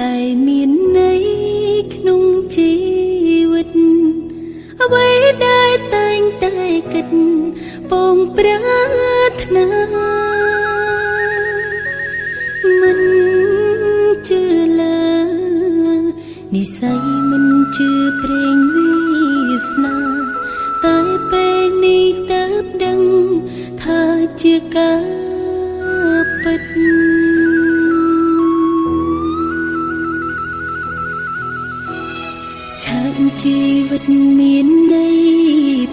តែមានន័យក្នុងជីវិតអ្វីដែលតែងតែគិតពងប្រាថ្នាមិនជឿលើនិស័យមិនជឿព្រេងវាសនាតែពេលនេះតើបដឹងថាជាកា ជីវិតមានន័យ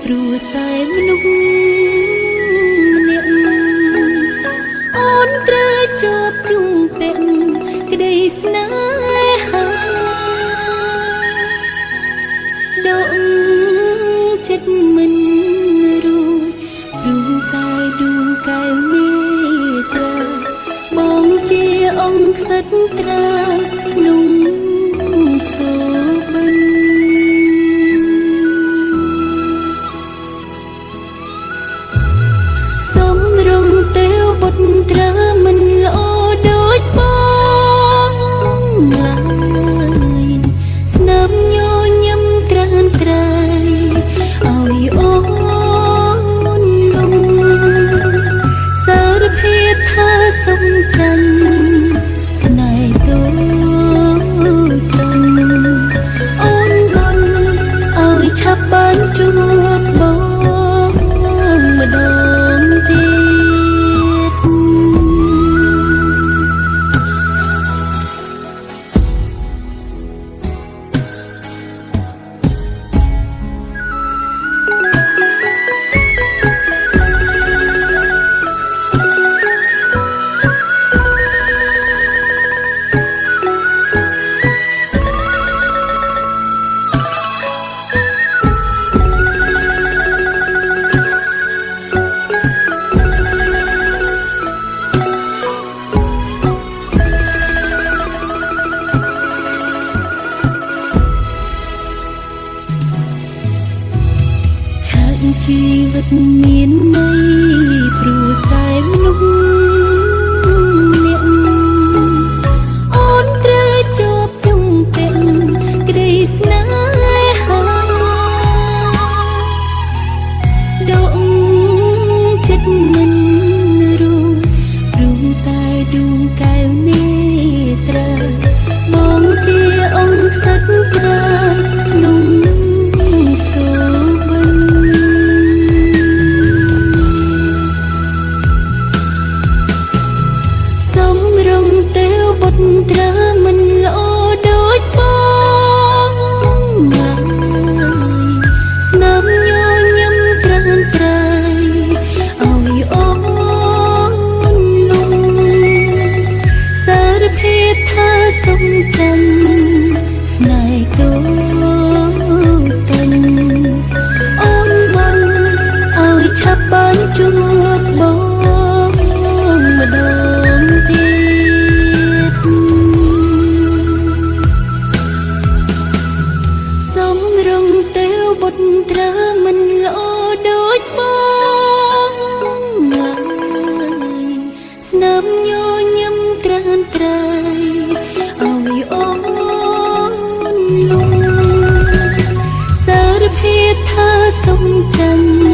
ព្រោះតែមនុស្សម្នាក់អូនត្រូវជាប់ជុំពាក់ក្តីស្នេហាដកចិត្តមិនរួចព្រោះតែដួងកែវមេត្រាបងជាអង្គសត្វត្រាក្នុង ជីវិត បុ លុំសារភាពថាសុំចិញ្ចឹម